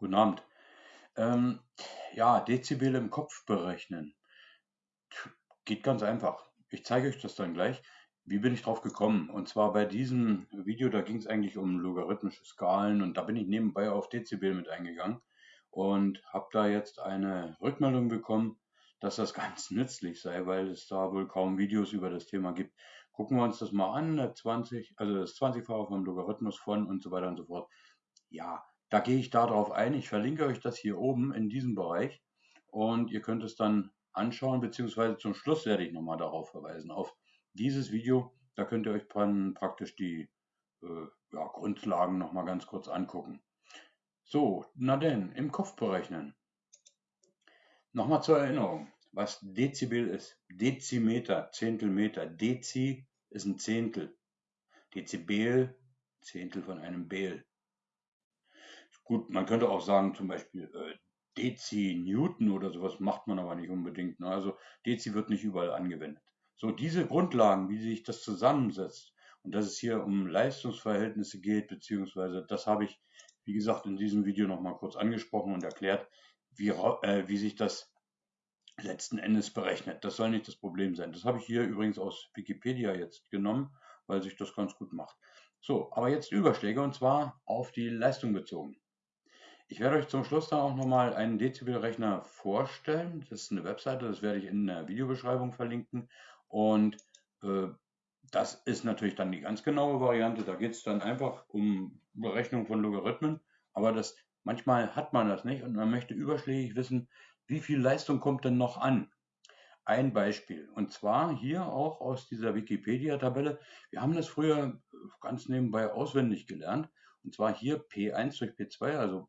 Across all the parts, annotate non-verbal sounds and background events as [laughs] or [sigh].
Guten Abend. Ähm, ja, Dezibel im Kopf berechnen. Geht ganz einfach. Ich zeige euch das dann gleich. Wie bin ich drauf gekommen? Und zwar bei diesem Video, da ging es eigentlich um logarithmische Skalen und da bin ich nebenbei auf Dezibel mit eingegangen und habe da jetzt eine Rückmeldung bekommen, dass das [laughs] ganz nützlich sei, weil es da wohl kaum Videos über das Thema gibt. Gucken wir uns das mal an, 20, also das 20-fache vom Logarithmus von und so weiter und so fort. Ja, da gehe ich darauf ein. Ich verlinke euch das hier oben in diesem Bereich und ihr könnt es dann anschauen, beziehungsweise zum Schluss werde ich nochmal darauf verweisen, auf dieses Video. Da könnt ihr euch praktisch die äh, ja, Grundlagen nochmal ganz kurz angucken. So, na denn, im Kopf berechnen. Nochmal zur Erinnerung, was Dezibel ist. Dezimeter, Zehntelmeter. Dezi ist ein Zehntel. Dezibel, Zehntel von einem Bel. Gut, man könnte auch sagen, zum Beispiel äh, Dezi Newton oder sowas macht man aber nicht unbedingt. Ne? Also Dezi wird nicht überall angewendet. So, diese Grundlagen, wie sich das zusammensetzt und dass es hier um Leistungsverhältnisse geht, beziehungsweise das habe ich, wie gesagt, in diesem Video nochmal kurz angesprochen und erklärt, wie, äh, wie sich das letzten Endes berechnet. Das soll nicht das Problem sein. Das habe ich hier übrigens aus Wikipedia jetzt genommen, weil sich das ganz gut macht. So, aber jetzt Überschläge und zwar auf die Leistung bezogen. Ich werde euch zum Schluss dann auch nochmal einen Dezibelrechner vorstellen. Das ist eine Webseite, das werde ich in der Videobeschreibung verlinken. Und äh, das ist natürlich dann die ganz genaue Variante. Da geht es dann einfach um Berechnung von Logarithmen. Aber das, manchmal hat man das nicht und man möchte überschlägig wissen, wie viel Leistung kommt denn noch an. Ein Beispiel, und zwar hier auch aus dieser Wikipedia-Tabelle. Wir haben das früher ganz nebenbei auswendig gelernt. Und zwar hier P1 durch P2, also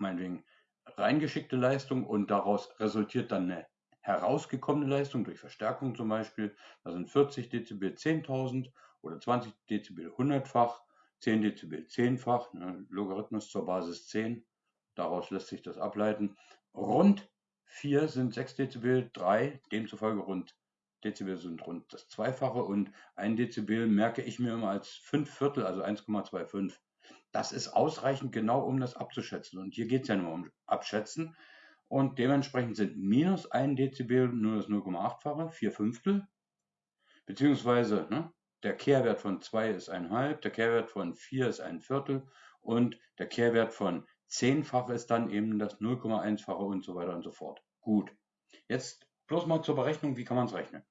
meinetwegen reingeschickte Leistung und daraus resultiert dann eine herausgekommene Leistung durch Verstärkung zum Beispiel. Da sind 40 Dezibel 10.000 oder 20 Dezibel 100-fach, 10 Dezibel 10-fach, ne, Logarithmus zur Basis 10. Daraus lässt sich das ableiten. Rund 4 sind 6 Dezibel, 3 demzufolge rund Dezibel sind rund das Zweifache und ein Dezibel merke ich mir immer als 5 Viertel, also 1,25. Das ist ausreichend genau, um das abzuschätzen. Und hier geht es ja nur um Abschätzen. Und dementsprechend sind minus 1 Dezibel nur das 0,8-fache, 4 Fünftel. Beziehungsweise ne, der Kehrwert von 2 ist 1,5, der Kehrwert von 4 ist ein Viertel und der Kehrwert von 10-fache ist dann eben das 0,1-fache und so weiter und so fort. Gut. Jetzt bloß mal zur Berechnung, wie kann man es rechnen?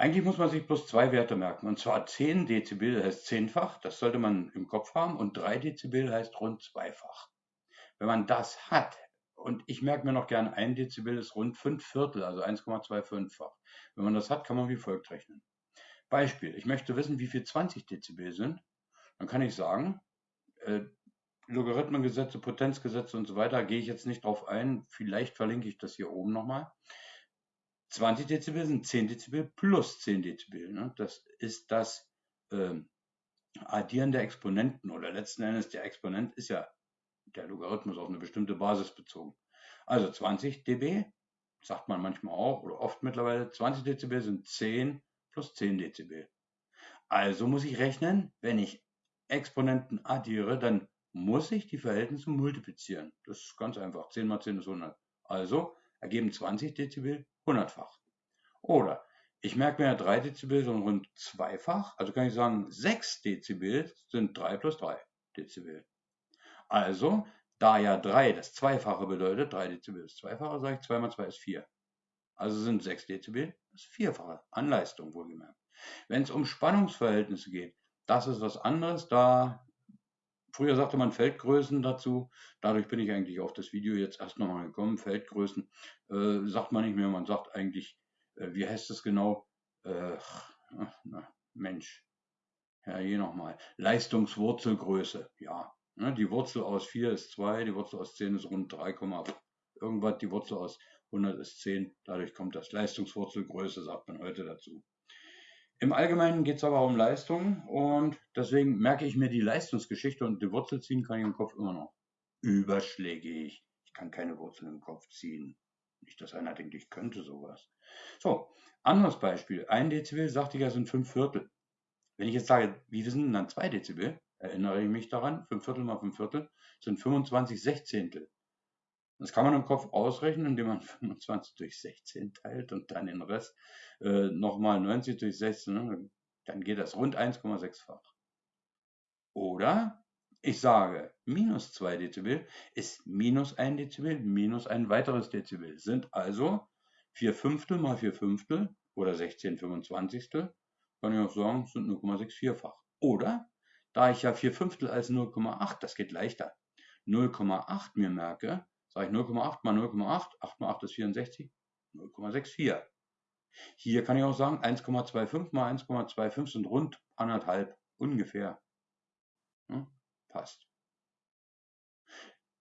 Eigentlich muss man sich bloß zwei Werte merken. Und zwar 10 Dezibel heißt zehnfach, das sollte man im Kopf haben, und 3 Dezibel heißt rund zweifach. Wenn man das hat, und ich merke mir noch gern, 1 Dezibel ist rund 5 Viertel, also 1,25-fach. Wenn man das hat, kann man wie folgt rechnen. Beispiel, ich möchte wissen, wie viel 20 Dezibel sind. Dann kann ich sagen, äh, Logarithmengesetze, Potenzgesetze und so weiter, gehe ich jetzt nicht drauf ein. Vielleicht verlinke ich das hier oben nochmal. 20 Dezibel sind 10 Dezibel plus 10 Dezibel. Ne? Das ist das äh, Addieren der Exponenten oder letzten Endes der Exponent ist ja der Logarithmus auf eine bestimmte Basis bezogen. Also 20 dB, sagt man manchmal auch oder oft mittlerweile, 20 Dezibel sind 10 plus 10 Dezibel. Also muss ich rechnen, wenn ich Exponenten addiere, dann muss ich die Verhältnisse multiplizieren. Das ist ganz einfach. 10 mal 10 ist 100. Also ergeben 20 Dezibel hundertfach. Oder ich merke mir 3 Dezibel sind rund zweifach, also kann ich sagen, 6 Dezibel sind 3 plus 3 Dezibel. Also, da ja 3 das Zweifache bedeutet, 3 Dezibel ist Zweifache, sage ich 2 mal 2 ist 4. Also sind 6 Dezibel das Vierfache an Leistung wohlgemerkt. Wenn es um Spannungsverhältnisse geht, das ist was anderes. Da Früher sagte man Feldgrößen dazu. Dadurch bin ich eigentlich auf das Video jetzt erst nochmal gekommen. Feldgrößen äh, sagt man nicht mehr. Man sagt eigentlich, äh, wie heißt das genau? Äh, na, Mensch. Ja, hier nochmal. Leistungswurzelgröße. Ja. Ne, die Wurzel aus 4 ist 2, die Wurzel aus 10 ist rund 3, irgendwas. Die Wurzel aus 100 ist 10. Dadurch kommt das Leistungswurzelgröße, sagt man heute dazu. Im Allgemeinen geht es aber um Leistung und deswegen merke ich mir die Leistungsgeschichte und die Wurzel ziehen kann ich im Kopf immer noch. Überschlägig. Ich kann keine Wurzel im Kopf ziehen. Nicht, dass einer denkt, ich könnte sowas. So, anderes Beispiel. Ein Dezibel, sagte ich ja, sind fünf Viertel. Wenn ich jetzt sage, wie sind denn dann zwei Dezibel? erinnere ich mich daran, 5 Viertel mal 5 Viertel sind 25 Sechzehntel. Das kann man im Kopf ausrechnen, indem man [laughs] 25 durch 16 teilt und dann den Rest äh, nochmal 90 durch 16, ne? dann geht das rund 1,6-fach. Oder ich sage, minus 2 Dezibel ist minus 1 Dezibel minus ein weiteres Dezibel. Sind also 4 Fünftel mal 4 Fünftel oder 16 25. Kann ich auch sagen, sind 0,64-fach. Oder, da ich ja 4 Fünftel als 0,8, das geht leichter, 0,8 mir merke, sage ich 0,8 mal 0,8, 8 mal 8 ist 64, 0,64. Hier kann ich auch sagen, 1,25 mal 1,25 sind rund anderthalb, ungefähr. Hm? Passt.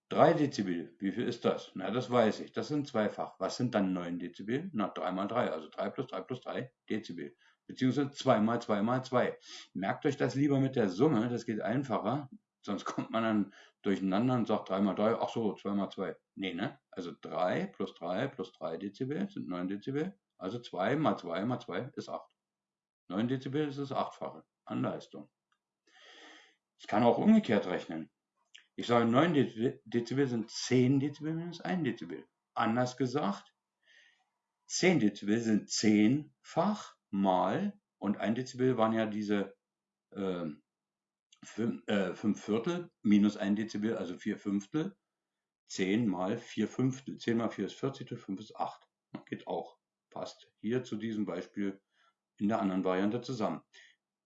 3 Dezibel, wie viel ist das? Na, das weiß ich, das sind zweifach. Was sind dann 9 Dezibel? Na, 3 mal 3, also 3 plus 3 plus 3 Dezibel. Beziehungsweise 2 mal 2 mal 2. Merkt euch das lieber mit der Summe, das geht einfacher. Sonst kommt man dann durcheinander und sagt 3 mal 3, ach so, 2 mal 2. Nee, ne? Also 3 plus 3 plus 3 Dezibel sind 9 Dezibel. Also 2 mal 2 mal 2 ist 8. 9 Dezibel ist das Achtfache an Leistung. Ich kann auch umgekehrt rechnen. Ich sage 9 Dezibel sind 10 Dezibel minus 1 Dezibel. Anders gesagt, 10 Dezibel sind 10-fach mal, und 1 Dezibel waren ja diese äh, 5, äh, 5 Viertel minus 1 Dezibel, also 4 Fünftel. 10 mal 4 Fünftel. 10 mal 4 ist 40, 5 ist 8. Geht auch. Passt hier zu diesem Beispiel in der anderen Variante zusammen.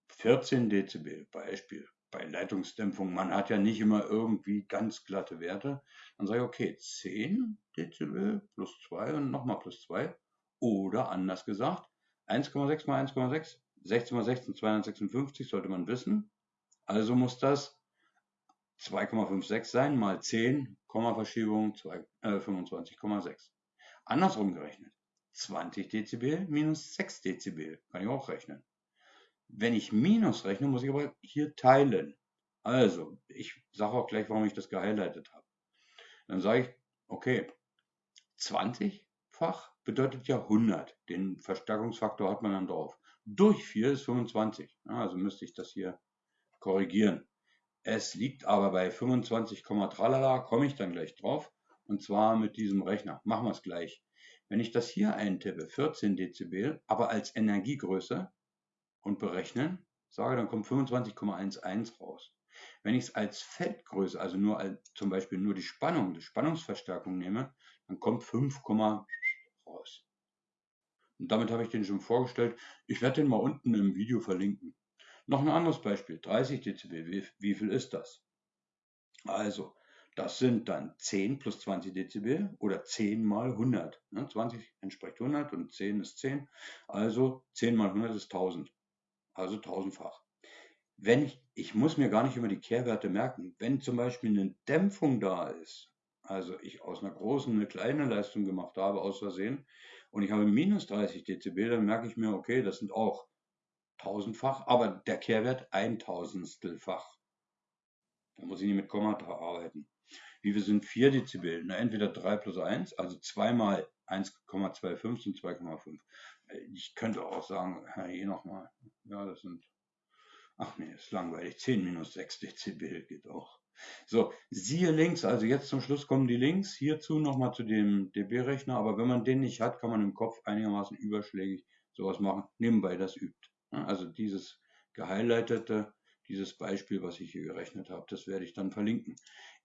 14 Dezibel, Beispiel bei Leitungsdämpfung, man hat ja nicht immer irgendwie ganz glatte Werte, dann sage ich, okay, 10 Dezibel plus 2 und nochmal plus 2. Oder anders gesagt, 1,6 mal 1,6, 16 mal 16, 256 sollte man wissen. Also muss das 2,56 sein mal 10, Kommaverschiebung äh, 25,6. Andersrum gerechnet, 20 Dezibel minus 6 Dezibel, kann ich auch rechnen. Wenn ich Minus rechne, muss ich aber hier teilen. Also, ich sage auch gleich, warum ich das gehighlightet habe. Dann sage ich, okay, 20-fach bedeutet ja 100. Den Verstärkungsfaktor hat man dann drauf. Durch 4 ist 25. Also müsste ich das hier korrigieren. Es liegt aber bei 25, tralala, komme ich dann gleich drauf. Und zwar mit diesem Rechner. Machen wir es gleich. Wenn ich das hier eintippe, 14 Dezibel, aber als Energiegröße, und berechnen, sage, dann kommt 25,11 raus. Wenn ich es als Feldgröße, also nur als, zum Beispiel nur die Spannung, die Spannungsverstärkung nehme, dann kommt 5, raus. Und damit habe ich den schon vorgestellt. Ich werde den mal unten im Video verlinken. Noch ein anderes Beispiel, 30 dB, wie, wie viel ist das? Also, das sind dann 10 plus 20 Dezibel oder 10 mal 100. 20 entspricht 100 und 10 ist 10. Also 10 mal 100 ist 1000 also tausendfach. Wenn ich, ich muss mir gar nicht immer die Kehrwerte merken, wenn zum Beispiel eine Dämpfung da ist, also ich aus einer großen eine kleine Leistung gemacht habe, aus Versehen, und ich habe minus 30 Dezibel, dann merke ich mir, okay, das sind auch tausendfach, aber der Kehrwert ein Tausendstelfach. Da muss ich nicht mit Kommata arbeiten. Wie viel sind 4 Dezibel? Na, entweder 3 plus 1, also 2 mal 1,25 sind 2,5. Ich könnte auch sagen, hier nochmal, ja, das sind, ach nee, ist langweilig, 10 minus 6 Dezibel geht auch. So, siehe links, also jetzt zum Schluss kommen die Links hierzu nochmal zu dem dB-Rechner, aber wenn man den nicht hat, kann man im Kopf einigermaßen überschlägig sowas machen, nebenbei das übt. Also dieses gehighlightete, dieses Beispiel, was ich hier gerechnet habe, das werde ich dann verlinken.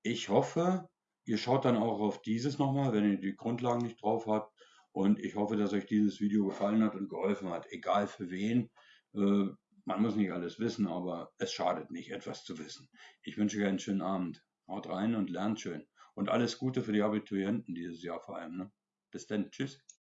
Ich hoffe, ihr schaut dann auch auf dieses nochmal, wenn ihr die Grundlagen nicht drauf habt. Und ich hoffe, dass euch dieses Video gefallen hat und geholfen hat, egal für wen. Äh, man muss nicht alles wissen, aber es schadet nicht, etwas zu wissen. Ich wünsche euch einen schönen Abend. Haut rein und lernt schön. Und alles Gute für die Abiturienten dieses Jahr vor allem. Ne? Bis dann. Tschüss.